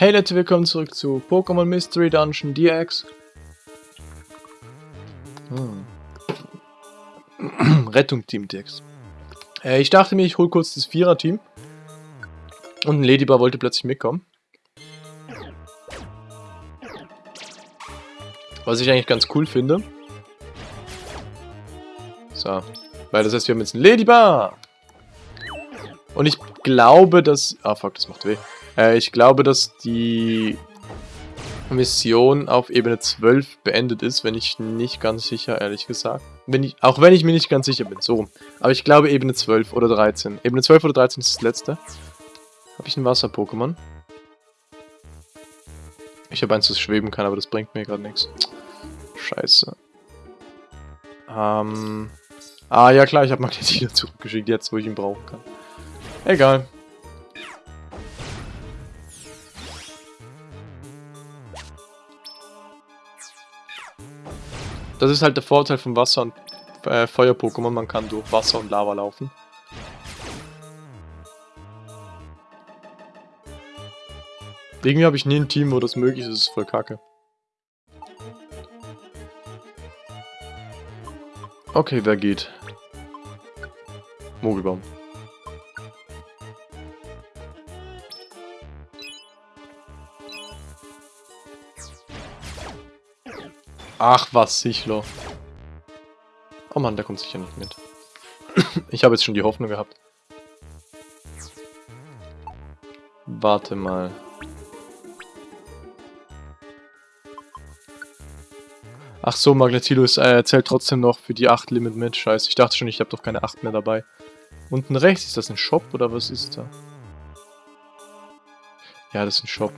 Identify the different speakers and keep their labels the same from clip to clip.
Speaker 1: Hey Leute, willkommen zurück zu Pokémon Mystery Dungeon DX. Hm. Rettung Team DX. Äh, ich dachte mir, ich hole kurz das Vierer-Team. Und ein Ladybar wollte plötzlich mitkommen. Was ich eigentlich ganz cool finde. So. Weil das heißt, wir haben jetzt ein Ladybar. Und ich glaube, dass... Ah, fuck, das macht weh. Äh, ich glaube, dass die Mission auf Ebene 12 beendet ist, wenn ich nicht ganz sicher, ehrlich gesagt. Wenn ich, auch wenn ich mir nicht ganz sicher bin, so Aber ich glaube Ebene 12 oder 13. Ebene 12 oder 13 ist das letzte. Habe ich ein Wasser-Pokémon? Ich habe eins, das schweben kann, aber das bringt mir gerade nichts. Scheiße. Ähm... Ah, ja klar, ich habe Magnetina zurückgeschickt, jetzt wo ich ihn brauchen kann. Egal. Das ist halt der Vorteil von Wasser- und äh, Feuer-Pokémon. Man kann durch Wasser und Lava laufen. Irgendwie habe ich nie ein Team, wo das möglich ist. Das ist voll kacke. Okay, wer geht? Mogelbaum. Ach was, Sichlo. Oh Mann, der kommt sicher nicht mit. ich habe jetzt schon die Hoffnung gehabt. Warte mal. Ach so, Magnetilus äh, zählt trotzdem noch für die 8 Limit mit. Scheiße, ich dachte schon, ich habe doch keine 8 mehr dabei. Unten rechts, ist das ein Shop oder was ist da? Ja, das ist ein Shop.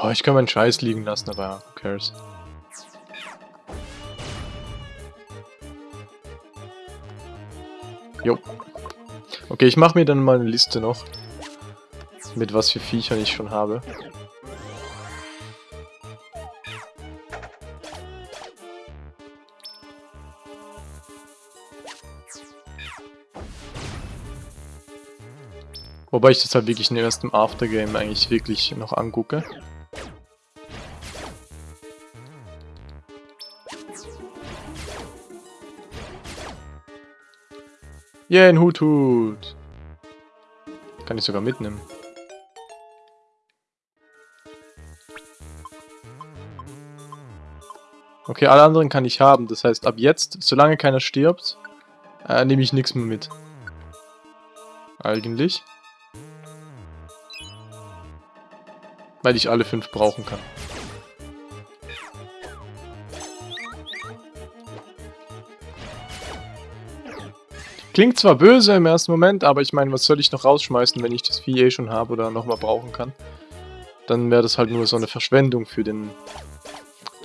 Speaker 1: Ja, ich kann meinen Scheiß liegen lassen, aber who cares. Jo. Okay, ich mache mir dann mal eine Liste noch. Mit was für Viechern ich schon habe. Wobei ich das halt wirklich erst im Aftergame eigentlich wirklich noch angucke. Yeah, ein Hut Hut. Kann ich sogar mitnehmen. Okay, alle anderen kann ich haben. Das heißt, ab jetzt, solange keiner stirbt, äh, nehme ich nichts mehr mit. Eigentlich. Weil ich alle fünf brauchen kann. Klingt zwar böse im ersten Moment, aber ich meine, was soll ich noch rausschmeißen, wenn ich das Vieh eh schon habe oder nochmal brauchen kann? Dann wäre das halt nur so eine Verschwendung für den,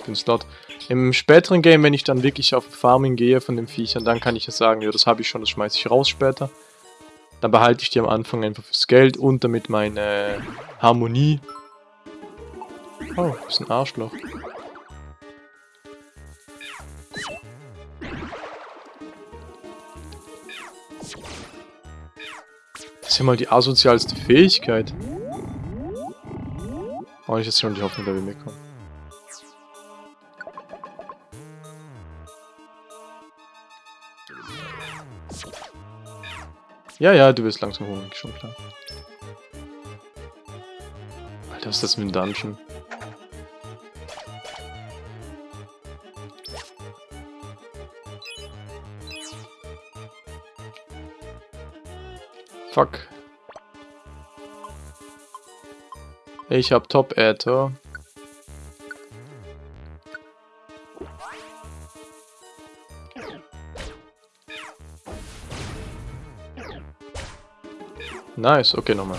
Speaker 1: den Slot. Im späteren Game, wenn ich dann wirklich auf Farming gehe von den Viechern, dann kann ich ja sagen, ja, das habe ich schon, das schmeiße ich raus später. Dann behalte ich die am Anfang einfach fürs Geld und damit meine Harmonie. Oh, ist ein Arschloch. Das ist ja mal die asozialste Fähigkeit. Oh, ich jetzt schon die Hoffnung, dass wir mitkommen. Ja, ja, du wirst langsam hungrig, schon klar. Alter, was ist das mit dem Dungeon? Fuck. Ich hab Top Äther. Nice, okay, nochmal.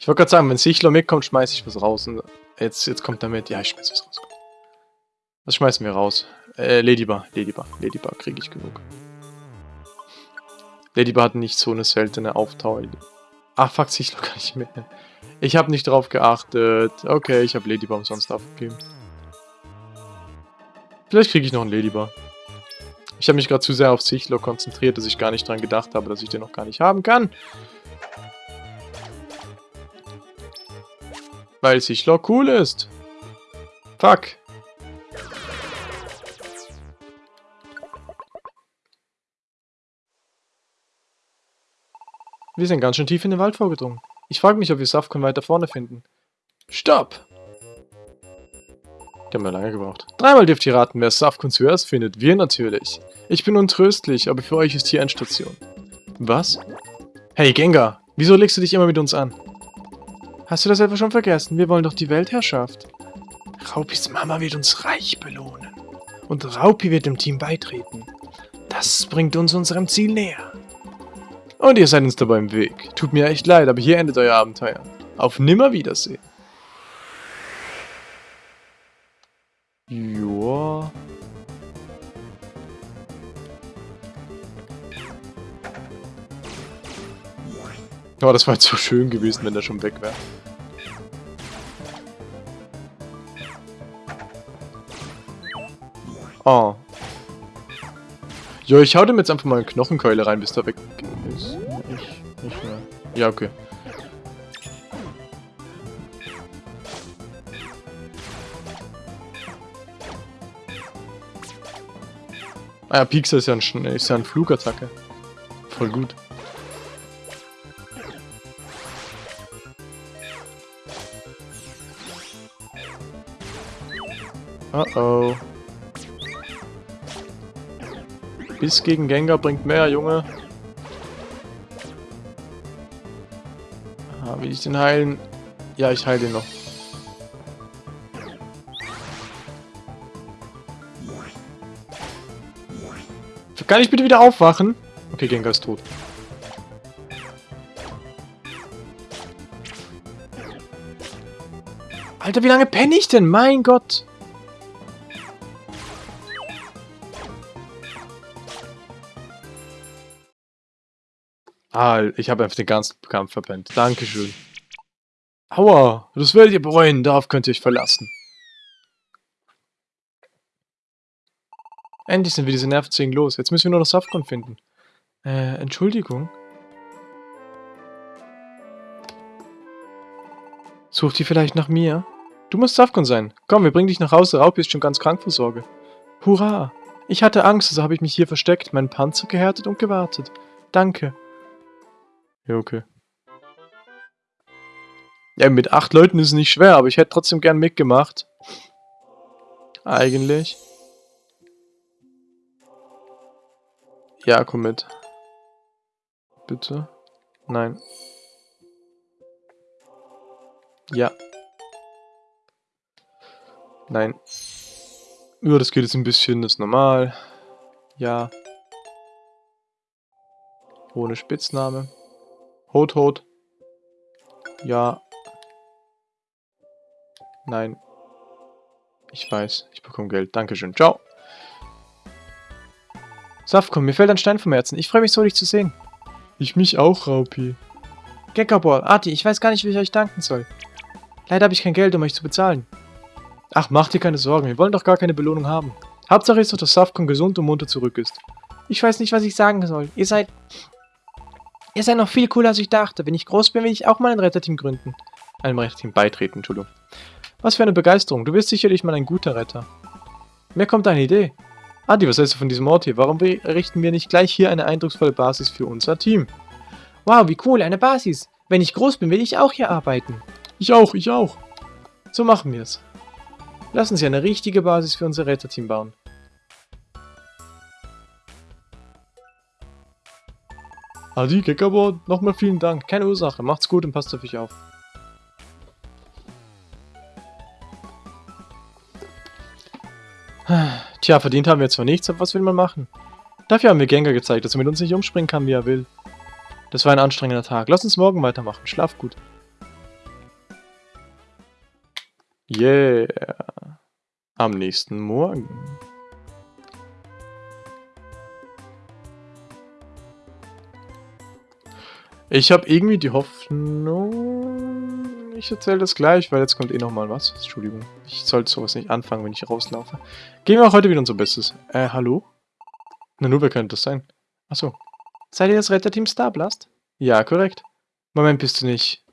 Speaker 1: Ich wollte gerade sagen, wenn Sichler mitkommt, schmeiße ich was raus. Und jetzt, jetzt kommt mit. Ja, ich schmeiße was raus. Was schmeißen wir raus? Äh, Ladybar, Ladybar, Ladybar, kriege ich genug. Ladybar hat nicht so eine seltene Auftauer. Ach, fuck, Sichler kann ich mitnehmen. Ich habe nicht drauf geachtet. Okay, ich habe Ladybar umsonst aufgegeben. Vielleicht kriege ich noch einen Ladybar. Ich Ich habe mich gerade zu sehr auf Sichlo konzentriert, dass ich gar nicht dran gedacht habe, dass ich den noch gar nicht haben kann. Weil Sichlo cool ist. Fuck. Wir sind ganz schön tief in den Wald vorgedrungen. Ich frage mich, ob wir Safkon weiter vorne finden. Stopp! Die haben ja lange gebraucht. Dreimal dürft ihr raten, wer Safkon zuerst findet. Wir natürlich. Ich bin untröstlich, aber für euch ist hier Endstation. Was? Hey, Gengar! Wieso legst du dich immer mit uns an? Hast du das etwa schon vergessen? Wir wollen doch die Weltherrschaft. Raupis Mama wird uns reich belohnen. Und Raupi wird dem Team beitreten. Das bringt uns unserem Ziel näher. Und ihr seid uns dabei im Weg. Tut mir echt leid, aber hier endet euer Abenteuer. Auf Nimmerwiedersehen. Joa. Oh, das war jetzt so schön gewesen, wenn der schon weg wäre. Oh. Jo, ich hau dem jetzt einfach mal eine Knochenkeule rein, bis der weg ist. Ich, nicht mehr. Ja, okay. Ah ja, Pixel ist ja, ein, ist ja ein Flugattacke. Voll gut. Uh oh. Bis gegen Gengar bringt mehr, Junge. Ah, will ich den heilen? Ja, ich heile den noch. Kann ich bitte wieder aufwachen? Okay, Gengar ist tot. Alter, wie lange penne ich denn? Mein Gott. Ah, ich habe einfach den ganzen Kampf verpennt. Dankeschön. Aua, das werdet ihr bereuen, darauf könnt ihr euch verlassen. Endlich sind wir diese Nervenzwingen los. Jetzt müssen wir nur noch Safkon finden. Äh, Entschuldigung. Sucht ihr vielleicht nach mir? Du musst Safkon sein. Komm, wir bringen dich nach Hause. Raupi ist schon ganz krank vor Sorge. Hurra! Ich hatte Angst, also habe ich mich hier versteckt, meinen Panzer gehärtet und gewartet. Danke. Ja, okay. Ja, mit acht Leuten ist es nicht schwer, aber ich hätte trotzdem gern mitgemacht. Eigentlich. Ja, komm mit. Bitte. Nein. Ja. Nein. Ja, das geht jetzt ein bisschen, das ist normal. Ja. Ohne Spitzname. Hot, Hot. Ja. Nein. Ich weiß. Ich bekomme Geld. Dankeschön. Ciao. Safkom, mir fällt ein Stein vom Herzen. Ich freue mich so, dich zu sehen. Ich mich auch, Raupi. Gekkerball, Arti, ich weiß gar nicht, wie ich euch danken soll. Leider habe ich kein Geld, um euch zu bezahlen. Ach, mach dir keine Sorgen. Wir wollen doch gar keine Belohnung haben. Hauptsache ist doch, dass Safkom gesund und munter zurück ist. Ich weiß nicht, was ich sagen soll. Ihr seid Ihr seid noch viel cooler, als ich dachte. Wenn ich groß bin, will ich auch mal ein Retterteam gründen. Einem Retterteam beitreten, Entschuldigung. Was für eine Begeisterung. Du bist sicherlich mal ein guter Retter. Mir kommt eine Idee. Adi, was hältst du von diesem Ort hier? Warum errichten wir nicht gleich hier eine eindrucksvolle Basis für unser Team? Wow, wie cool, eine Basis. Wenn ich groß bin, will ich auch hier arbeiten. Ich auch, ich auch. So machen wir es. Lass uns hier eine richtige Basis für unser Retterteam bauen. Adi, Kickerboard, nochmal vielen Dank. Keine Ursache. Macht's gut und passt auf euch auf. Tja, verdient haben wir zwar nichts, aber was will man machen? Dafür haben wir Gengar gezeigt, dass er mit uns nicht umspringen kann, wie er will. Das war ein anstrengender Tag. Lass uns morgen weitermachen. Schlaf gut. Yeah. Am nächsten Morgen. Ich habe irgendwie die Hoffnung... Ich erzähle das gleich, weil jetzt kommt eh nochmal was. Entschuldigung. Ich sollte sowas nicht anfangen, wenn ich rauslaufe. Gehen wir auch heute wieder unser Bestes. Äh, hallo? Na nur, wer könnte das sein? Achso. Seid ihr das Retterteam Starblast? Ja, korrekt. Moment, bist du nicht...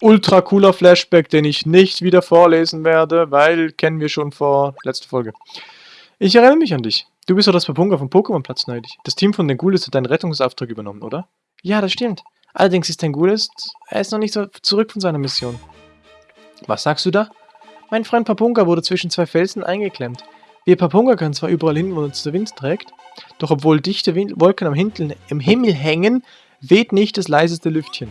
Speaker 1: Ultra cooler Flashback, den ich nicht wieder vorlesen werde, weil kennen wir schon vor letzter Folge. Ich erinnere mich an dich. Du bist doch das Papunga vom Pokémon-Platz neidig. Das Team von den Ghouls hat deinen Rettungsauftrag übernommen, oder? Ja, das stimmt. Allerdings ist dein Ghouls, er ist noch nicht so zurück von seiner Mission. Was sagst du da? Mein Freund Papunga wurde zwischen zwei Felsen eingeklemmt. Wir Papunga können zwar überall hin, wo uns der Wind trägt, doch obwohl dichte Wind Wolken am Hintel im Himmel hängen, weht nicht das leiseste Lüftchen.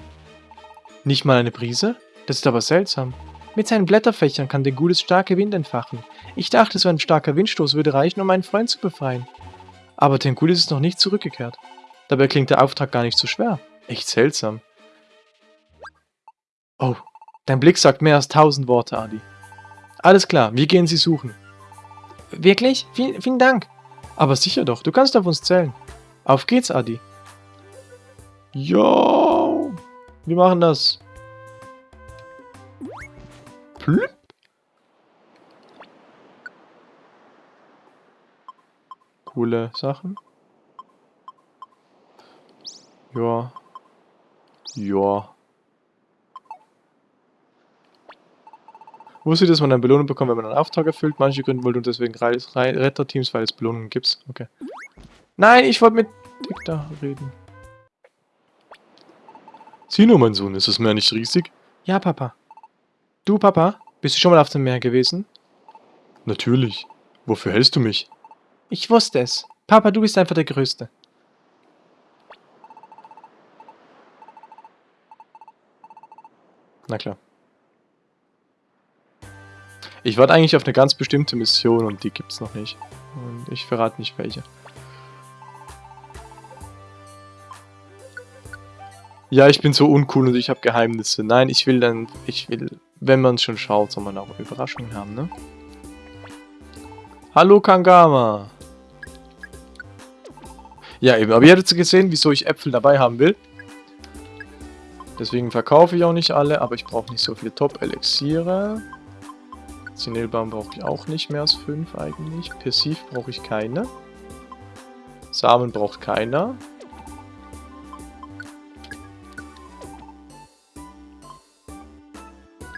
Speaker 1: Nicht mal eine Brise? Das ist aber seltsam. Mit seinen Blätterfächern kann Ghouls starke Wind entfachen. Ich dachte, so ein starker Windstoß würde reichen, um meinen Freund zu befreien. Aber Tengulis ist noch nicht zurückgekehrt. Dabei klingt der Auftrag gar nicht so schwer. Echt seltsam. Oh, dein Blick sagt mehr als tausend Worte, Adi. Alles klar, wir gehen sie suchen. Wirklich? Vielen, vielen Dank. Aber sicher doch, du kannst auf uns zählen. Auf geht's, Adi. Jo, wir machen das. Plüpp. Coole Sachen. Ja. Ja. Wusstet ihr, dass man eine Belohnung bekommt, wenn man einen Auftrag erfüllt? Manche gründen wohl und deswegen Retterteams, weil es Belohnungen gibt. Okay. Nein, ich wollte mit Dick da reden. Sieh nur, mein Sohn, ist das Meer nicht riesig? Ja, Papa. Du, Papa, bist du schon mal auf dem Meer gewesen? Natürlich. Wofür hältst du mich? Ich wusste es. Papa, du bist einfach der Größte. Na klar. Ich warte eigentlich auf eine ganz bestimmte Mission und die gibt's noch nicht. Und ich verrate nicht welche. Ja, ich bin so uncool und ich habe Geheimnisse. Nein, ich will dann, ich will, wenn man schon schaut, soll man auch Überraschungen haben, ne? Hallo Kangama! Ja, eben, aber ihr habt gesehen, wieso ich Äpfel dabei haben will. Deswegen verkaufe ich auch nicht alle, aber ich brauche nicht so viele Top-Elixiere. Zinelbaum brauche ich auch nicht mehr als 5 eigentlich. Persiv brauche ich keine. Samen braucht keiner.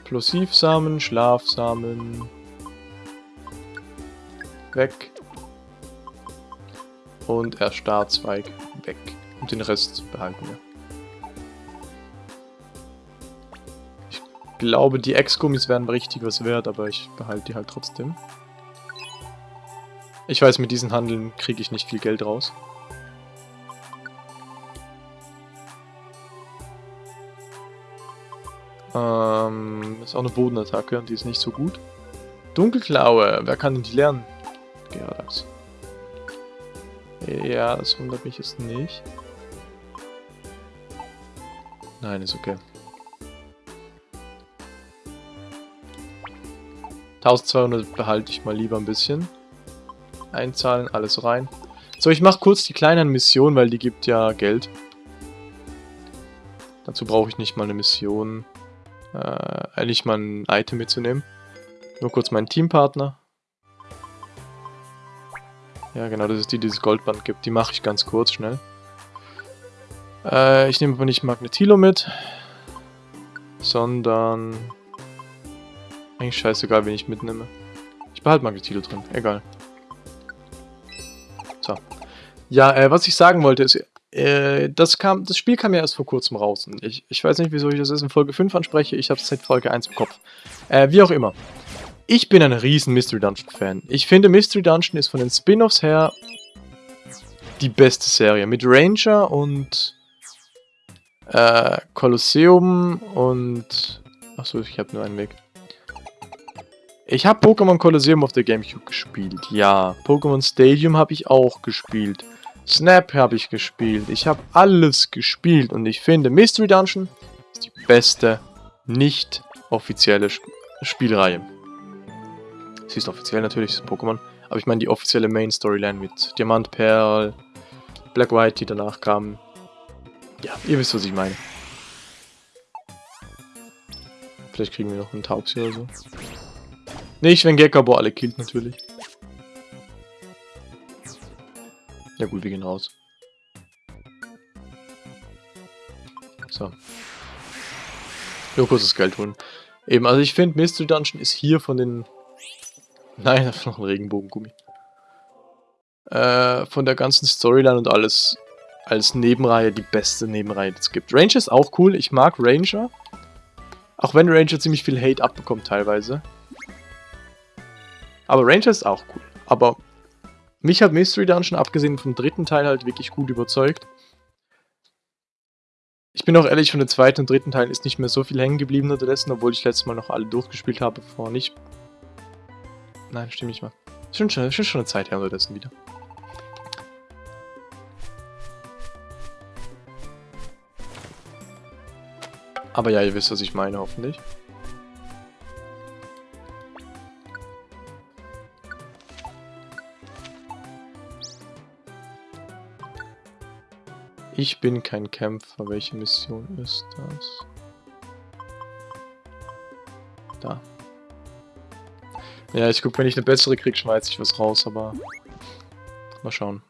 Speaker 1: Plosivsamen, Schlafsamen. Weg. Und Erstarzweig weg. Und den Rest behalten wir. Glaube, die Ex-Gummis wären richtig was wert, aber ich behalte die halt trotzdem. Ich weiß, mit diesen Handeln kriege ich nicht viel Geld raus. Ähm, ist auch eine Bodenattacke und die ist nicht so gut. Dunkelklaue, wer kann denn die lernen? Geradax. Ja, das wundert mich jetzt nicht. Nein, ist okay. 1200 behalte ich mal lieber ein bisschen. Einzahlen, alles rein. So, ich mache kurz die kleinen Missionen, weil die gibt ja Geld. Dazu brauche ich nicht mal eine Mission. Äh, eigentlich mal ein Item mitzunehmen. Nur kurz meinen Teampartner. Ja, genau, das ist die, die das Goldband gibt. Die mache ich ganz kurz, schnell. Äh, ich nehme aber nicht Magnetilo mit, sondern eigentlich scheißegal, wen ich mitnehme. Ich behalte Magnetilo drin, egal. So. Ja, äh, was ich sagen wollte ist, äh, das, kam, das Spiel kam ja erst vor kurzem raus. Und ich, ich weiß nicht, wieso ich das erst in Folge 5 anspreche. Ich habe es seit Folge 1 im Kopf. Äh, wie auch immer. Ich bin ein riesen Mystery Dungeon Fan. Ich finde Mystery Dungeon ist von den Spin-Offs her die beste Serie. Mit Ranger und äh, Kolosseum und... Achso, ich habe nur einen Weg. Ich habe Pokémon Colosseum auf der Gamecube gespielt, ja. Pokémon Stadium habe ich auch gespielt. Snap habe ich gespielt. Ich habe alles gespielt und ich finde Mystery Dungeon ist die beste nicht offizielle Sp Spielreihe. Sie ist offiziell natürlich, ist Pokémon, aber ich meine die offizielle Main Storyline mit Diamant, Perl, Black White, die danach kamen. Ja, ihr wisst, was ich meine. Vielleicht kriegen wir noch einen Taubsi oder so. Nicht, wenn Gekabo alle killt, natürlich. Ja gut, wir gehen raus. So. Nur kurzes Geld holen. Eben, also ich finde, Mystery Dungeon ist hier von den... Nein, noch ein Regenbogengummi. Äh, von der ganzen Storyline und alles als Nebenreihe die beste Nebenreihe, die es gibt. Ranger ist auch cool, ich mag Ranger. Auch wenn Ranger ziemlich viel Hate abbekommt teilweise. Aber Ranger ist auch cool. Aber mich hat Mystery Dungeon, abgesehen vom dritten Teil, halt wirklich gut überzeugt. Ich bin auch ehrlich, von den zweiten und dritten Teilen ist nicht mehr so viel hängen geblieben unterdessen, obwohl ich letztes Mal noch alle durchgespielt habe, bevor nicht... Nein, stimmt nicht mal. Schon, schon, schon eine Zeit her unterdessen wieder. Aber ja, ihr wisst, was ich meine, hoffentlich. Ich bin kein Kämpfer. Welche Mission ist das? Da. Ja, ich guck, wenn ich eine bessere krieg, schmeiß ich was raus, aber... Mal schauen.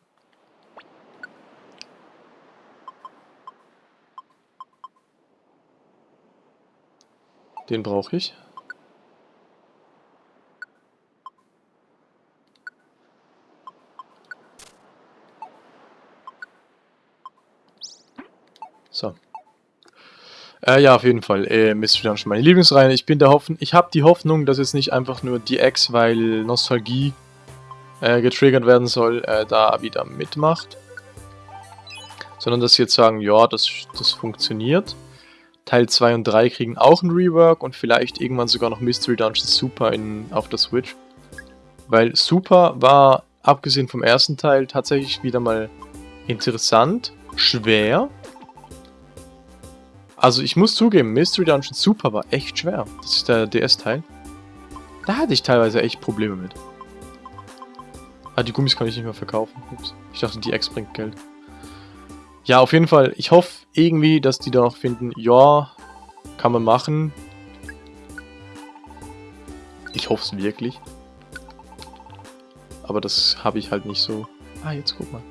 Speaker 1: Den brauche ich. So. Äh, ja, auf jeden Fall. Äh, Mystery Dungeon, meine Lieblingsreihe. Ich bin der Hoffnung, ich habe die Hoffnung, dass jetzt nicht einfach nur die Ex, weil Nostalgie äh, getriggert werden soll, äh, da wieder mitmacht. Sondern dass sie jetzt sagen, ja, das, das funktioniert. Teil 2 und 3 kriegen auch ein Rework und vielleicht irgendwann sogar noch Mystery Dungeon Super in, auf der Switch. Weil Super war, abgesehen vom ersten Teil, tatsächlich wieder mal interessant, schwer also ich muss zugeben, Mystery Dungeon Super war echt schwer. Das ist der DS-Teil. Da hatte ich teilweise echt Probleme mit. Ah, die Gummis kann ich nicht mehr verkaufen. Ups. Ich dachte, die Ex bringt Geld. Ja, auf jeden Fall. Ich hoffe irgendwie, dass die da noch finden, ja, kann man machen. Ich hoffe es wirklich. Aber das habe ich halt nicht so... Ah, jetzt guck mal.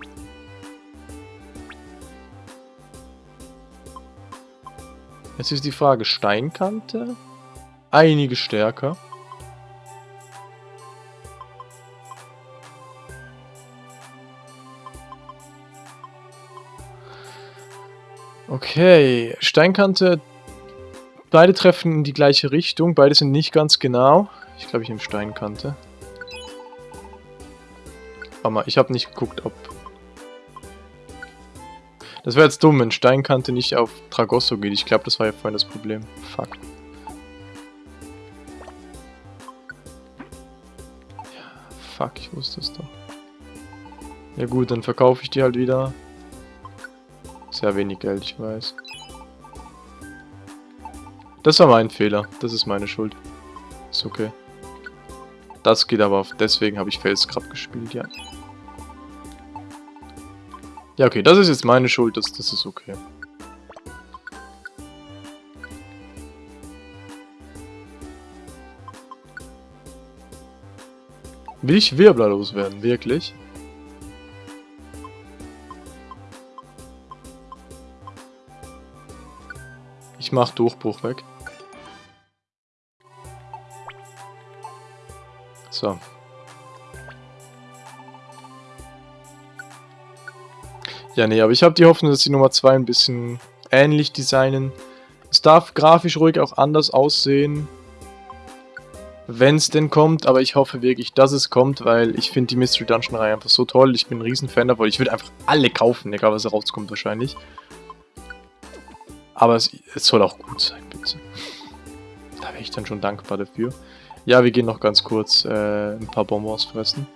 Speaker 1: Jetzt ist die Frage, Steinkante? Einige stärker. Okay, Steinkante. Beide treffen in die gleiche Richtung. Beide sind nicht ganz genau. Ich glaube, ich nehme Steinkante. Warte mal, ich habe nicht geguckt, ob das wäre jetzt dumm, wenn Steinkante nicht auf Tragosso geht. Ich glaube, das war ja vorhin das Problem. Fuck. Fuck, ich wusste es doch. Ja gut, dann verkaufe ich die halt wieder. Sehr wenig Geld, ich weiß. Das war mein Fehler. Das ist meine Schuld. Ist okay. Das geht aber auf... Deswegen habe ich Felsgrab gespielt, ja. Ja, okay, das ist jetzt meine Schuld, das, das ist okay. Will ich Wirbler loswerden, wirklich? Ich mach Durchbruch weg. So. Ja, nee, aber ich habe die Hoffnung, dass die Nummer 2 ein bisschen ähnlich designen. Es darf grafisch ruhig auch anders aussehen. Wenn es denn kommt, aber ich hoffe wirklich, dass es kommt, weil ich finde die Mystery Dungeon Reihe einfach so toll. Ich bin ein Riesenfan davon. Ich würde einfach alle kaufen, egal was rauskommt wahrscheinlich. Aber es, es soll auch gut sein, bitte. Da wäre ich dann schon dankbar dafür. Ja, wir gehen noch ganz kurz äh, ein paar Bonbons fressen.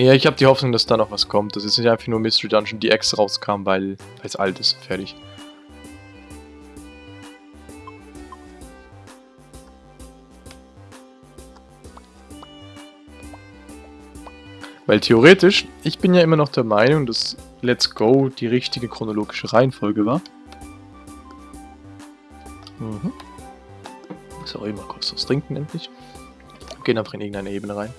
Speaker 1: Ja, ich habe die Hoffnung, dass da noch was kommt. Das ist nicht einfach nur Mystery Dungeon, die X rauskam, weil es alt ist. Fertig. Weil theoretisch, ich bin ja immer noch der Meinung, dass Let's Go die richtige chronologische Reihenfolge war. Mhm. Sorry, mal kurz das Trinken endlich. Gehen einfach in irgendeine Ebene rein.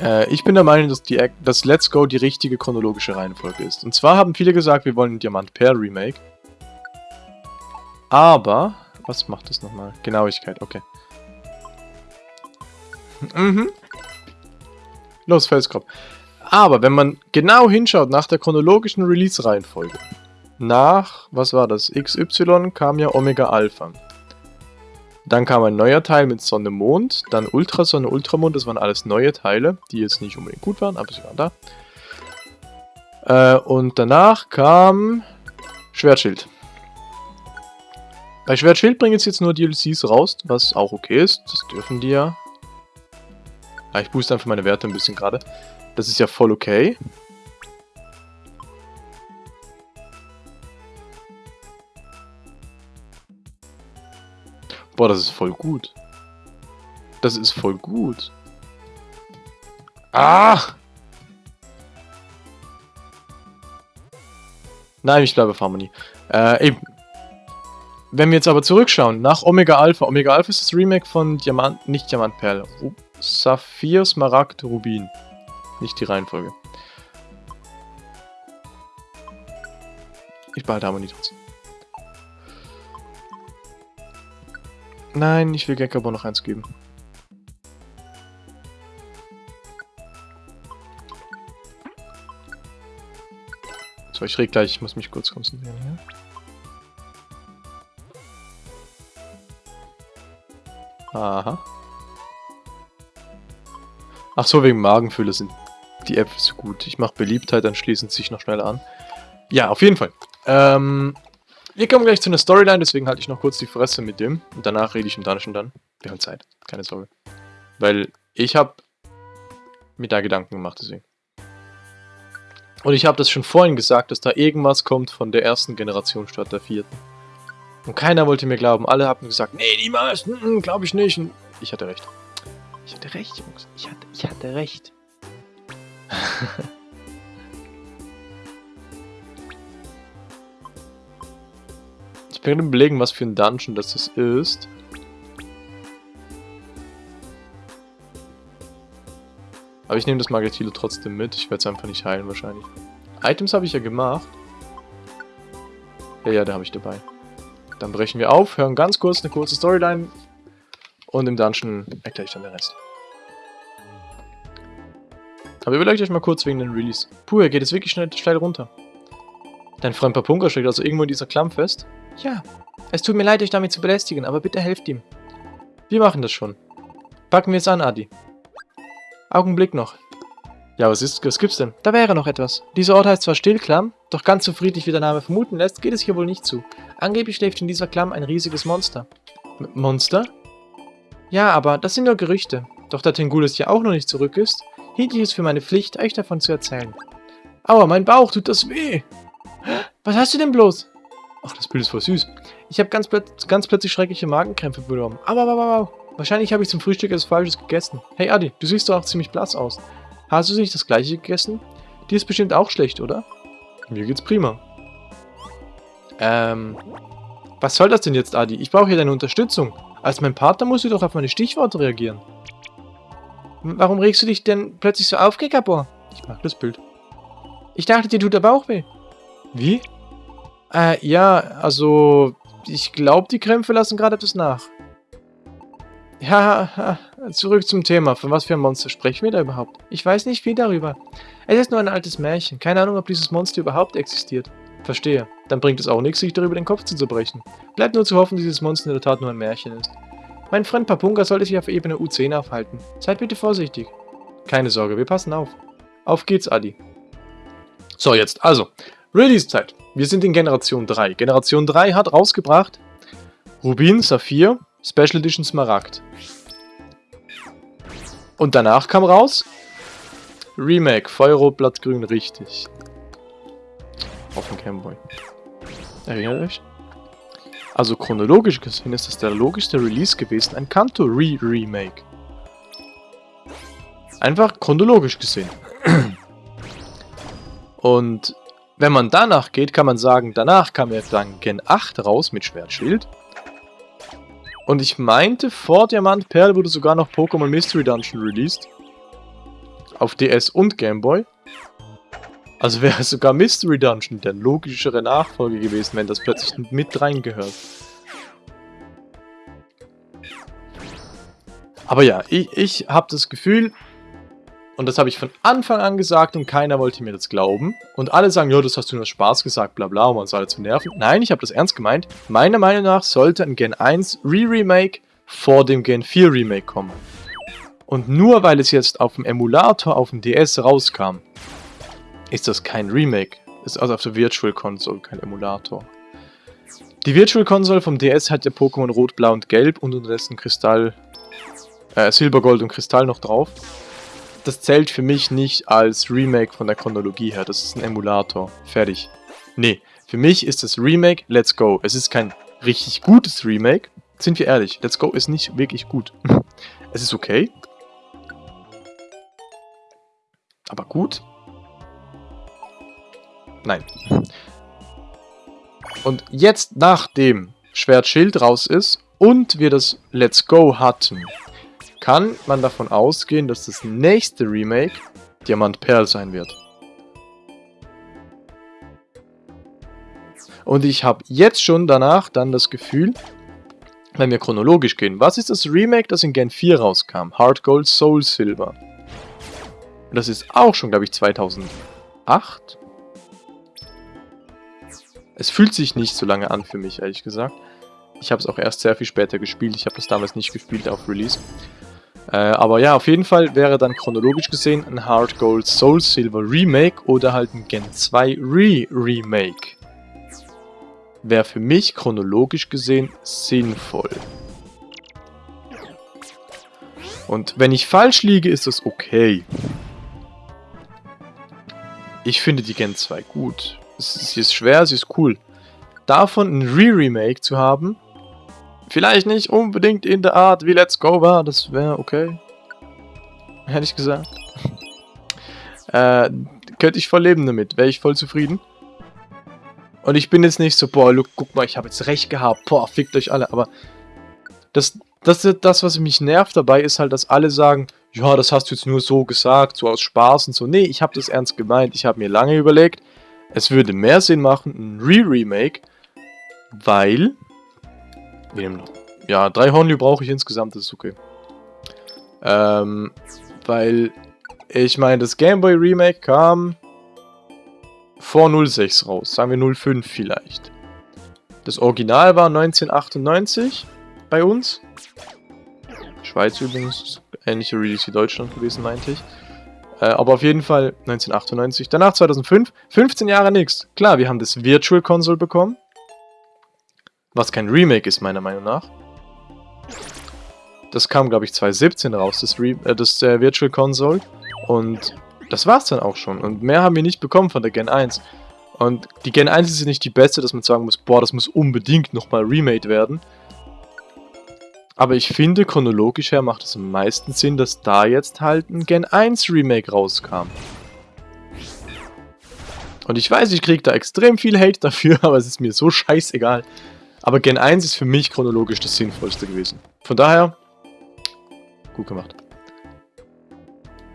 Speaker 1: Äh, ich bin der Meinung, dass, die, dass Let's Go die richtige chronologische Reihenfolge ist. Und zwar haben viele gesagt, wir wollen ein Diamant Pearl Remake. Aber, was macht das nochmal? Genauigkeit, okay. Mhm. Los, Felskopf. Aber wenn man genau hinschaut nach der chronologischen Release-Reihenfolge, nach, was war das, XY kam ja Omega Alpha. Dann kam ein neuer Teil mit Sonne, Mond, dann Ultrasonne, Ultramond, das waren alles neue Teile, die jetzt nicht unbedingt gut waren, aber sie waren da. Äh, und danach kam Schwertschild. Bei Schwertschild bringen jetzt nur DLCs raus, was auch okay ist, das dürfen die ja. Ah, ich booste einfach meine Werte ein bisschen gerade. Das ist ja voll okay. Boah, das ist voll gut. Das ist voll gut. Ah! Nein, ich bleibe auf Harmony. Äh, eben. Wenn wir jetzt aber zurückschauen, nach Omega Alpha. Omega Alpha ist das Remake von Diamant, nicht Diamantperle. Saphir, Smaragd, Rubin. Nicht die Reihenfolge. Ich behalte Harmonie trotzdem. Nein, ich will Gekabo noch eins geben. So, ich rede gleich, ich muss mich kurz konzentrieren hier. Aha. Ach so, wegen Magenfülle sind die Äpfel so gut. Ich mache Beliebtheit, dann schließen sie sich noch schneller an. Ja, auf jeden Fall. Ähm, wir kommen gleich zu einer Storyline, deswegen halte ich noch kurz die Fresse mit dem. Und danach rede ich im Dungeon dann. Wir haben Zeit, keine Sorge. Weil ich habe mir da Gedanken gemacht, deswegen. Und ich habe das schon vorhin gesagt, dass da irgendwas kommt von der ersten Generation statt der vierten. Und keiner wollte mir glauben. Alle haben gesagt, nee, niemals, mm, mm glaube ich nicht. Ich hatte recht. Ich hatte recht, Jungs. Ich hatte, ich hatte recht. Werde überlegen, was für ein Dungeon das ist. Aber ich nehme das Magatilo trotzdem mit. Ich werde es einfach nicht heilen wahrscheinlich. Items habe ich ja gemacht. Ja, ja, da habe ich dabei. Dann brechen wir auf, hören ganz kurz eine kurze Storyline. Und im Dungeon erkläre ich dann den Rest. Aber überlegt euch mal kurz wegen den Release. Puh, er geht jetzt wirklich schnell, steil runter. Dein Freund Papunka steckt also irgendwo in dieser Klamm fest. Ja, es tut mir leid, euch damit zu belästigen, aber bitte helft ihm. Wir machen das schon. Packen wir es an, Adi. Augenblick noch. Ja, was ist, was gibt's denn? Da wäre noch etwas. Dieser Ort heißt zwar Stillklamm, doch ganz so friedlich wie der Name vermuten lässt, geht es hier wohl nicht zu. Angeblich schläft in dieser Klamm ein riesiges Monster. M Monster? Ja, aber das sind nur Gerüchte. Doch da Tengulis ja auch noch nicht zurück ist, hielt ich es für meine Pflicht, euch davon zu erzählen. Aua, mein Bauch, tut das weh! Was hast du denn bloß? Ach, das Bild ist voll süß. Ich habe ganz, ganz plötzlich schreckliche Magenkrämpfe bekommen. Aber, aber, aber. Wahrscheinlich habe ich zum Frühstück etwas Falsches gegessen. Hey Adi, du siehst doch auch ziemlich blass aus. Hast du nicht das gleiche gegessen? Dir ist bestimmt auch schlecht, oder? Mir geht's prima. Ähm, was soll das denn jetzt, Adi? Ich brauche hier deine Unterstützung. Als mein Partner musst du doch auf meine Stichworte reagieren. Warum regst du dich denn plötzlich so auf, Gekabor? Ich mag das Bild. Ich dachte, dir tut der Bauch weh. Wie? Äh, ja, also, ich glaube, die Krämpfe lassen gerade etwas nach. Ja, zurück zum Thema. Von was für ein Monster sprechen wir da überhaupt? Ich weiß nicht viel darüber. Es ist nur ein altes Märchen. Keine Ahnung, ob dieses Monster überhaupt existiert. Verstehe. Dann bringt es auch nichts, sich darüber den Kopf zu zerbrechen. Bleibt nur zu hoffen, dass dieses Monster in der Tat nur ein Märchen ist. Mein Freund Papunga sollte sich auf Ebene U10 aufhalten. Seid bitte vorsichtig. Keine Sorge, wir passen auf. Auf geht's, Adi. So, jetzt, also, Release-Zeit. Wir sind in Generation 3. Generation 3 hat rausgebracht Rubin, Saphir, Special Edition Smaragd. Und danach kam raus Remake, Feuerrot, Blattgrün, richtig. Auf dem Camboy. Erinnert euch? Also chronologisch gesehen ist das der logischste Release gewesen, ein Kanto Re-Remake. Einfach chronologisch gesehen. Und wenn man danach geht, kann man sagen, danach kam ja dann Gen 8 raus mit Schwertschild. Und ich meinte, vor Diamant Perl wurde sogar noch Pokémon Mystery Dungeon released. auf DS und Game Boy. Also wäre sogar Mystery Dungeon der logischere Nachfolge gewesen, wenn das plötzlich mit reingehört. Aber ja, ich, ich habe das Gefühl, und das habe ich von Anfang an gesagt und keiner wollte mir das glauben. Und alle sagen, ja, das hast du nur Spaß gesagt, bla bla, um uns alle zu nerven. Nein, ich habe das ernst gemeint. Meiner Meinung nach sollte ein Gen 1 Re-Remake vor dem Gen 4 Remake kommen. Und nur weil es jetzt auf dem Emulator auf dem DS rauskam, ist das kein Remake. Ist also auf der Virtual Console kein Emulator. Die Virtual Console vom DS hat ja Pokémon Rot, Blau und Gelb und unterdessen Kristall, äh, Silber, Gold und Kristall noch drauf das zählt für mich nicht als Remake von der Chronologie her. Das ist ein Emulator. Fertig. Nee, für mich ist das Remake Let's Go. Es ist kein richtig gutes Remake. Sind wir ehrlich, Let's Go ist nicht wirklich gut. es ist okay. Aber gut? Nein. Und jetzt, nachdem Schwert Schild raus ist und wir das Let's Go hatten, kann man davon ausgehen, dass das nächste Remake Diamant Perl sein wird. Und ich habe jetzt schon danach dann das Gefühl, wenn wir chronologisch gehen, was ist das Remake, das in Gen 4 rauskam? Heart Gold Soul Silver. Das ist auch schon, glaube ich, 2008. Es fühlt sich nicht so lange an für mich, ehrlich gesagt. Ich habe es auch erst sehr viel später gespielt. Ich habe das damals nicht gespielt auf Release. Äh, aber ja, auf jeden Fall wäre dann chronologisch gesehen ein Hard Gold Soul Silver Remake oder halt ein Gen 2 Re-Remake. Wäre für mich chronologisch gesehen sinnvoll. Und wenn ich falsch liege, ist das okay. Ich finde die Gen 2 gut. Sie ist schwer, sie ist cool. Davon ein Re-Remake zu haben, Vielleicht nicht unbedingt in der Art wie Let's Go war, das wäre okay. Hätte ich gesagt. äh, könnte ich voll leben damit, wäre ich voll zufrieden. Und ich bin jetzt nicht so, boah, look, guck mal, ich habe jetzt recht gehabt, boah, fickt euch alle, aber das, das, das, was mich nervt dabei, ist halt, dass alle sagen, ja, das hast du jetzt nur so gesagt, so aus Spaß und so. Nee, ich habe das ernst gemeint, ich habe mir lange überlegt, es würde mehr Sinn machen, ein Re-Remake, weil wir nehmen noch. Ja, drei Honly brauche ich insgesamt, das ist okay. Ähm, weil, ich meine, das Gameboy Remake kam vor 06 raus, sagen wir 05 vielleicht. Das Original war 1998 bei uns. Schweiz übrigens, ähnliche Release wie Deutschland gewesen, meinte ich. Äh, aber auf jeden Fall 1998. Danach 2005, 15 Jahre nichts. Klar, wir haben das Virtual Console bekommen. Was kein Remake ist, meiner Meinung nach. Das kam, glaube ich, 2017 raus, das, Re äh, das äh, Virtual Console. Und das war's dann auch schon. Und mehr haben wir nicht bekommen von der Gen 1. Und die Gen 1 ist nicht die beste, dass man sagen muss, boah, das muss unbedingt nochmal remade werden. Aber ich finde, chronologisch her macht es am meisten Sinn, dass da jetzt halt ein Gen 1 Remake rauskam. Und ich weiß, ich kriege da extrem viel Hate dafür, aber es ist mir so scheißegal. Aber Gen 1 ist für mich chronologisch das Sinnvollste gewesen. Von daher, gut gemacht.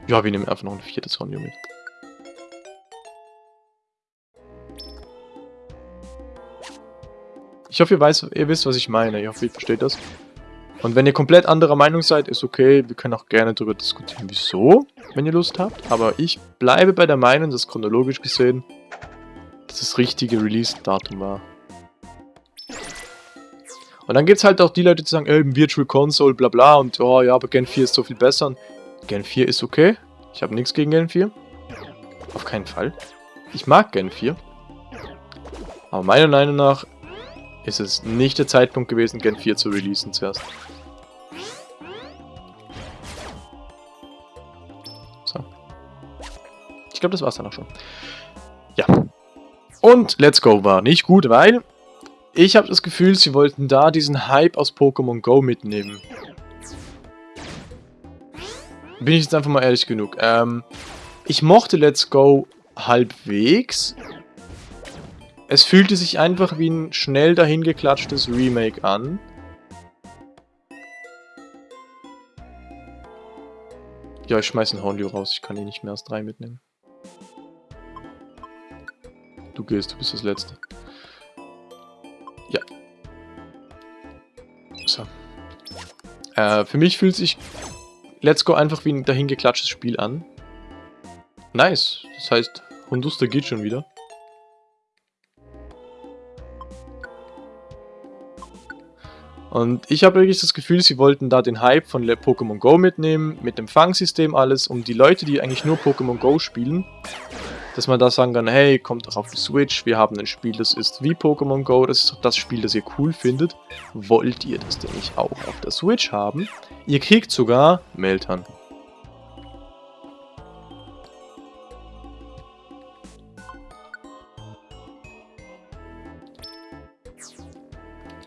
Speaker 1: Ja, wir nehmen einfach noch ein viertes Honio mit. Ich hoffe, ihr, weiß, ihr wisst, was ich meine. Ich hoffe, ihr versteht das. Und wenn ihr komplett anderer Meinung seid, ist okay. Wir können auch gerne darüber diskutieren, wieso, wenn ihr Lust habt. Aber ich bleibe bei der Meinung, dass chronologisch gesehen das das richtige Release-Datum war. Und dann gibt es halt auch die Leute, die sagen, ey, Virtual Console, bla bla, und oh ja, aber Gen 4 ist so viel besser. Und Gen 4 ist okay. Ich habe nichts gegen Gen 4. Auf keinen Fall. Ich mag Gen 4. Aber meiner Meinung nach ist es nicht der Zeitpunkt gewesen, Gen 4 zu releasen zuerst. So. Ich glaube, das war's dann auch schon. Ja. Und Let's Go war nicht gut, weil ich habe das Gefühl, sie wollten da diesen Hype aus Pokémon Go mitnehmen. Bin ich jetzt einfach mal ehrlich genug. Ähm, ich mochte Let's Go halbwegs. Es fühlte sich einfach wie ein schnell dahingeklatschtes Remake an. Ja, ich schmeiß einen Hornliu raus. Ich kann ihn nicht mehr als drei mitnehmen. Du gehst, du bist das Letzte. So. Äh, für mich fühlt sich Let's Go einfach wie ein dahingeklatschtes Spiel an. Nice. Das heißt, Hunduster geht schon wieder. Und ich habe wirklich das Gefühl, sie wollten da den Hype von Pokémon Go mitnehmen, mit dem Fangsystem alles, um die Leute, die eigentlich nur Pokémon Go spielen, dass man da sagen kann, hey, kommt doch auf die Switch, wir haben ein Spiel, das ist wie Pokémon Go, das ist das Spiel, das ihr cool findet. Wollt ihr das denn nicht auch auf der Switch haben? Ihr kriegt sogar Meltern.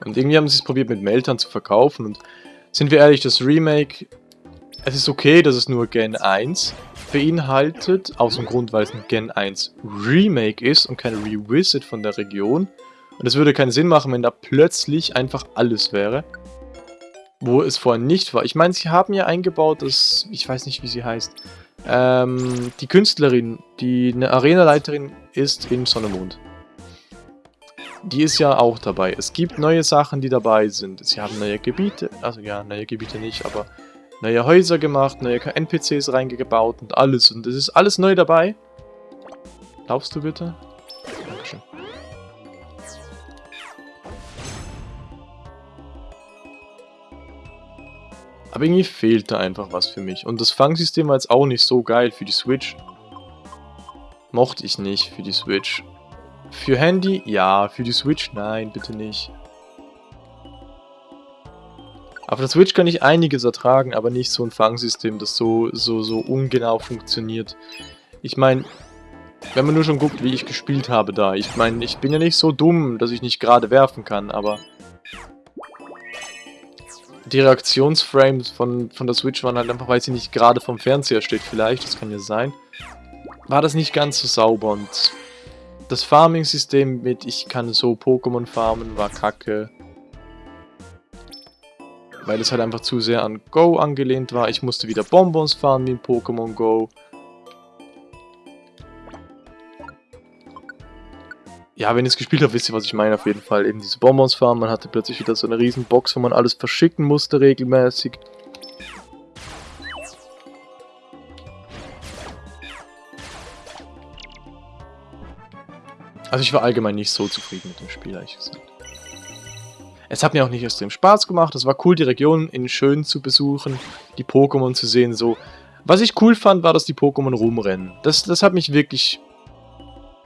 Speaker 1: Und irgendwie haben sie es probiert mit Meltern zu verkaufen und sind wir ehrlich, das Remake, es ist okay, dass es nur Gen 1 beinhaltet, aus dem Grund, weil es ein Gen 1 Remake ist und kein Revisit von der Region. Und es würde keinen Sinn machen, wenn da plötzlich einfach alles wäre, wo es vorher nicht war. Ich meine, sie haben ja eingebaut, dass, ich weiß nicht, wie sie heißt, ähm, die Künstlerin, die eine Arenaleiterin ist in Sonnemond die ist ja auch dabei. Es gibt neue Sachen, die dabei sind. Sie haben neue Gebiete, also ja, neue Gebiete nicht, aber neue Häuser gemacht, neue NPCs reingebaut und alles. Und es ist alles neu dabei. Glaubst du bitte? Dankeschön. Aber irgendwie fehlt da einfach was für mich. Und das Fangsystem war jetzt auch nicht so geil für die Switch. Mochte ich nicht für die Switch. Für Handy? Ja. Für die Switch? Nein, bitte nicht. Auf der Switch kann ich einiges ertragen, aber nicht so ein Fangsystem, das so, so, so ungenau funktioniert. Ich meine, wenn man nur schon guckt, wie ich gespielt habe da. Ich meine, ich bin ja nicht so dumm, dass ich nicht gerade werfen kann, aber... Die Reaktionsframes von, von der Switch waren halt einfach, weil sie nicht gerade vom Fernseher steht vielleicht, das kann ja sein. War das nicht ganz so sauber und das Farming-System mit ich kann so Pokémon farmen war kacke. Weil es halt einfach zu sehr an Go angelehnt war. Ich musste wieder Bonbons farmen wie in Pokémon Go. Ja, wenn ihr es gespielt habt, wisst ihr, was ich meine auf jeden Fall. Eben diese Bonbons farmen, man hatte plötzlich wieder so eine riesen Box, wo man alles verschicken musste regelmäßig. Also ich war allgemein nicht so zufrieden mit dem Spiel, ehrlich gesagt. Es hat mir auch nicht extrem Spaß gemacht. Es war cool, die Region in schön zu besuchen, die Pokémon zu sehen, so. Was ich cool fand, war, dass die Pokémon rumrennen. Das, das hat mich wirklich...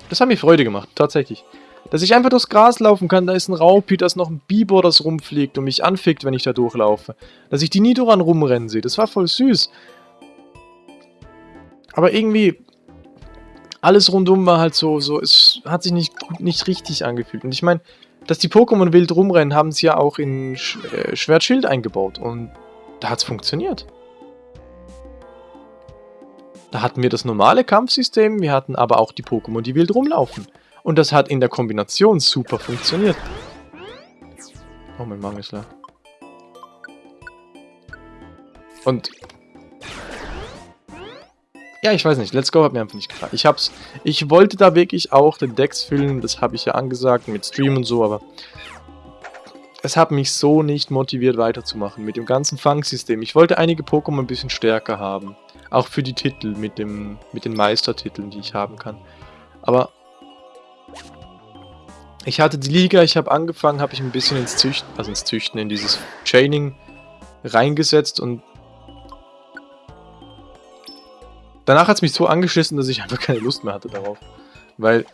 Speaker 1: Das hat mir Freude gemacht, tatsächlich. Dass ich einfach durchs Gras laufen kann, da ist ein Raupi, da ist noch ein Bibor, das rumfliegt und mich anfickt, wenn ich da durchlaufe. Dass ich die Nidoran rumrennen sehe, das war voll süß. Aber irgendwie, alles rundum war halt so, so, es hat sich nicht, nicht richtig angefühlt. Und ich meine, dass die Pokémon wild rumrennen, haben sie ja auch in Sch äh, Schwertschild eingebaut. Und da hat es funktioniert. Da hatten wir das normale Kampfsystem, wir hatten aber auch die Pokémon, die wild rumlaufen. Und das hat in der Kombination super funktioniert. Oh, mein Magen ist leer. Und ja, ich weiß nicht. Let's Go hat mir einfach nicht gefallen. Ich hab's. Ich wollte da wirklich auch den Decks füllen, das habe ich ja angesagt mit Stream und so, aber es hat mich so nicht motiviert weiterzumachen mit dem ganzen Fangsystem. Ich wollte einige Pokémon ein bisschen stärker haben. Auch für die Titel mit, dem, mit den Meistertiteln, die ich haben kann. Aber ich hatte die Liga, ich habe angefangen, habe ich ein bisschen ins Züchten, also ins Züchten, in dieses Chaining reingesetzt und Danach hat es mich so angeschissen, dass ich einfach keine Lust mehr hatte darauf. Weil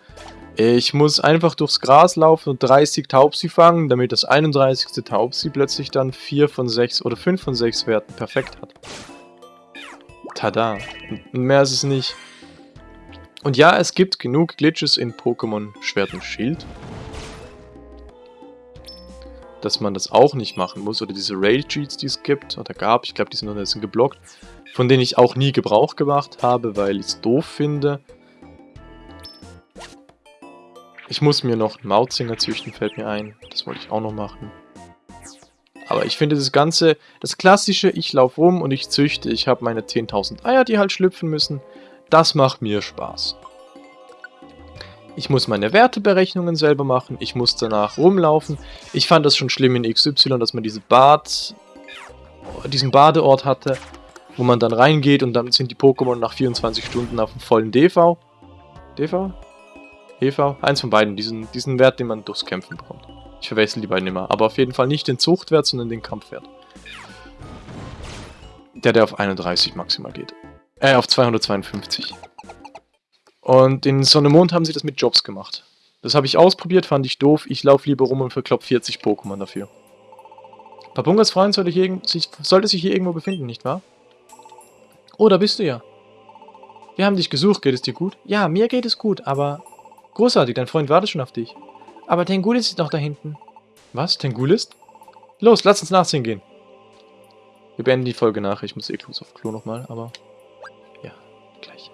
Speaker 1: ich muss einfach durchs Gras laufen und 30 Taubsi fangen, damit das 31. Taubsi plötzlich dann 4 von 6 oder 5 von 6 Werten perfekt hat. Tada. Mehr ist es nicht. Und ja, es gibt genug Glitches in Pokémon Schwert und Schild. Dass man das auch nicht machen muss. Oder diese Raid-Cheats, die es gibt, oder gab. Ich glaube, die sind noch geblockt von denen ich auch nie Gebrauch gemacht habe, weil ich es doof finde. Ich muss mir noch einen Mautzinger züchten, fällt mir ein. Das wollte ich auch noch machen. Aber ich finde das Ganze, das klassische, ich laufe rum und ich züchte, ich habe meine 10.000 Eier, die halt schlüpfen müssen, das macht mir Spaß. Ich muss meine Werteberechnungen selber machen, ich muss danach rumlaufen. Ich fand das schon schlimm in XY, dass man diese Bad, diesen Badeort hatte, wo man dann reingeht und dann sind die Pokémon nach 24 Stunden auf dem vollen DV. DV? EV? Eins von beiden, diesen, diesen Wert, den man durchs Kämpfen bekommt. Ich verwechsel die beiden immer. Aber auf jeden Fall nicht den Zuchtwert, sondern den Kampfwert. Der, der auf 31 maximal geht. Äh, auf 252. Und in Sonne Mond haben sie das mit Jobs gemacht. Das habe ich ausprobiert, fand ich doof. Ich laufe lieber rum und verklopp 40 Pokémon dafür. Papungas Freund sollte, sollte sich hier irgendwo befinden, nicht wahr? Oh, da bist du ja. Wir haben dich gesucht, geht es dir gut? Ja, mir geht es gut, aber... Großartig, dein Freund wartet schon auf dich. Aber Tengulis ist noch da hinten. Was? Tengulis? Los, lass uns nachsehen gehen. Wir beenden die Folge nach. Ich muss eh kurz auf Klo nochmal, aber... Ja, gleich.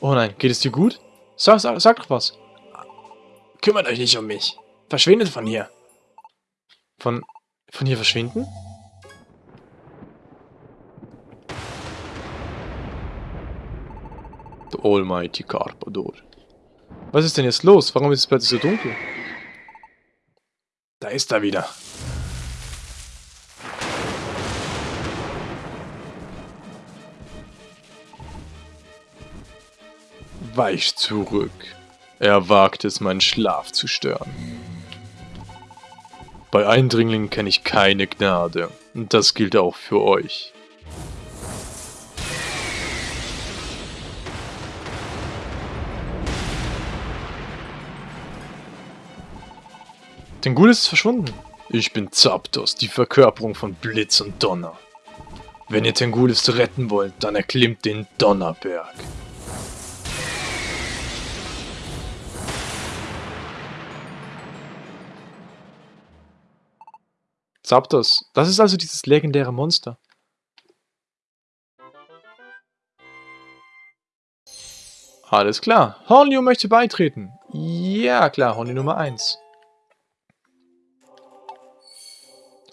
Speaker 1: Oh nein, geht es dir gut? Sag, sag, sag doch was.
Speaker 2: Kümmert euch nicht um mich. Verschwindet von hier.
Speaker 1: Von... von hier verschwinden? The Almighty Carpador. Was ist denn jetzt los? Warum ist es plötzlich so dunkel?
Speaker 2: Da ist er wieder.
Speaker 1: Weich zurück. Er wagt es, meinen Schlaf zu stören. Bei Eindringlingen kenne ich keine Gnade. Und das gilt auch für euch. Tengulis ist verschwunden. Ich bin Zapdos, die Verkörperung von Blitz und Donner. Wenn ihr Tengulis retten wollt, dann erklimmt den Donnerberg. Zapdos, das ist also dieses legendäre Monster. Alles klar. Hornio möchte beitreten. Ja, klar, Hornio Nummer 1.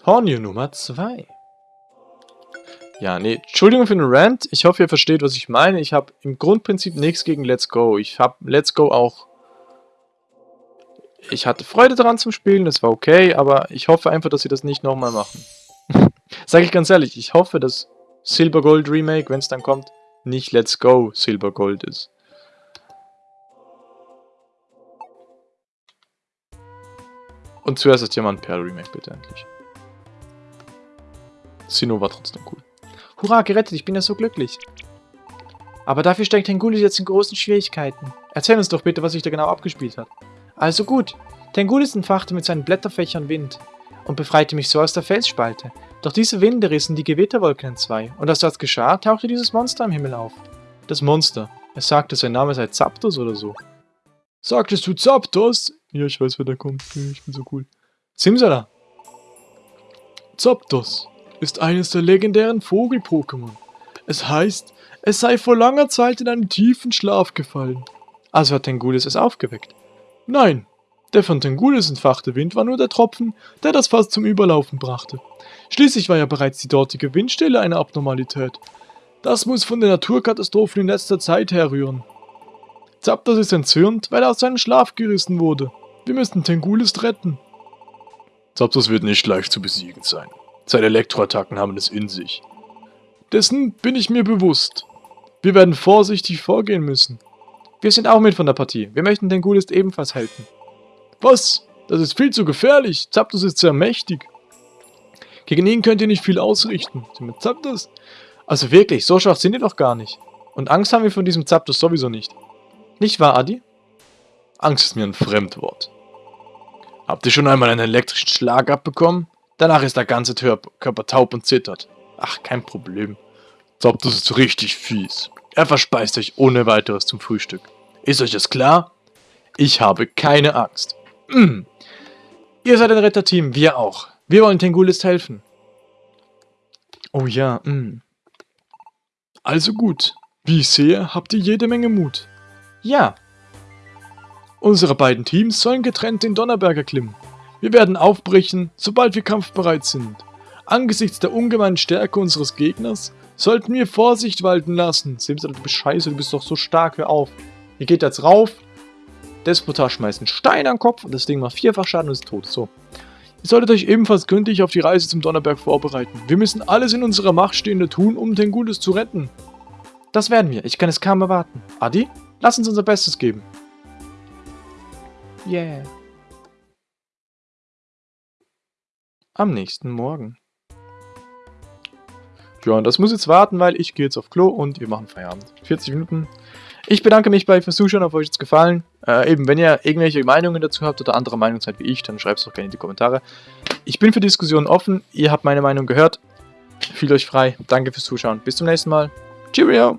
Speaker 1: Hornio Nummer 2. Ja, nee, Entschuldigung für den Rant. Ich hoffe, ihr versteht, was ich meine. Ich habe im Grundprinzip nichts gegen Let's Go. Ich habe Let's Go auch... Ich hatte Freude daran zum Spielen, das war okay, aber ich hoffe einfach, dass sie das nicht nochmal machen. Sag ich ganz ehrlich, ich hoffe, dass Silver Gold Remake, wenn es dann kommt, nicht Let's Go Silver Gold ist. Und zuerst das Diamant Perl Remake bitte endlich. Sino war trotzdem cool. Hurra, gerettet, ich bin ja so glücklich. Aber dafür steckt Tengulis jetzt in großen Schwierigkeiten. Erzähl uns doch bitte, was sich da genau abgespielt hat. Also gut, Tengulis entfachte mit seinen Blätterfächern Wind und befreite mich so aus der Felsspalte. Doch diese Winde rissen die Gewitterwolken in zwei, und als das geschah, tauchte dieses Monster am Himmel auf. Das Monster. Es sagte, sein Name sei Zapdos oder so. Sagtest du Zapdos? Ja, ich weiß, wer da kommt. Ich bin so cool. Simsala. Zapdos ist eines der legendären Vogel-Pokémon. Es heißt, es sei vor langer Zeit in einen tiefen Schlaf gefallen. Also hat Tengulis es aufgeweckt. Nein, der von Tengulis entfachte Wind war nur der Tropfen, der das Fass zum Überlaufen brachte. Schließlich war ja bereits die dortige Windstille eine Abnormalität. Das muss von den Naturkatastrophen in letzter Zeit herrühren. Zapdos ist entzürnt, weil er aus seinem Schlaf gerissen wurde. Wir müssen Tengulis retten. Zapdos wird nicht leicht zu besiegen sein. Seine Elektroattacken haben es in sich. Dessen bin ich mir bewusst. Wir werden vorsichtig vorgehen müssen. Wir sind auch mit von der Partie. Wir möchten den Gulist ebenfalls helfen. Was? Das ist viel zu gefährlich. Zapdos ist sehr mächtig. Gegen ihn könnt ihr nicht viel ausrichten. Zapdos? Also wirklich, so schwach sind die doch gar nicht. Und Angst haben wir von diesem Zapdos sowieso nicht. Nicht wahr, Adi? Angst ist mir ein Fremdwort. Habt ihr schon einmal einen elektrischen Schlag abbekommen? Danach ist der ganze Körper taub und zittert. Ach, kein Problem. Zapdos ist richtig fies. Er verspeist euch ohne weiteres zum Frühstück. Ist euch das klar? Ich habe keine Angst. Mm. Ihr seid ein Retterteam, wir auch. Wir wollen Tengulis helfen. Oh ja, mm. Also gut. Wie ich sehe, habt ihr jede Menge Mut. Ja. Unsere beiden Teams sollen getrennt den Donnerberg erklimmen. Wir werden aufbrechen, sobald wir kampfbereit sind. Angesichts der ungemeinen Stärke unseres Gegners sollten wir Vorsicht walten lassen. Simsal, du bist scheiße, du bist doch so stark, hör auf. Ihr geht jetzt rauf. Despotar schmeißt einen Stein an den Kopf und das Ding macht vierfach Schaden und ist tot. So. Ihr solltet euch ebenfalls gründlich auf die Reise zum Donnerberg vorbereiten. Wir müssen alles in unserer Macht Stehende tun, um den Gutes zu retten. Das werden wir. Ich kann es kaum erwarten. Adi, lass uns unser Bestes geben. Yeah. Am nächsten Morgen. Ja, und das muss jetzt warten, weil ich gehe jetzt auf Klo und wir machen Feierabend. 40 Minuten. Ich bedanke mich bei fürs Zuschauen, auf euch jetzt gefallen. Äh, eben, wenn ihr irgendwelche Meinungen dazu habt oder andere Meinungen seid wie ich, dann schreibt es doch gerne in die Kommentare. Ich bin für Diskussionen offen. Ihr habt meine Meinung gehört. Fühlt euch frei. Danke fürs Zuschauen. Bis zum nächsten Mal. Cheerio!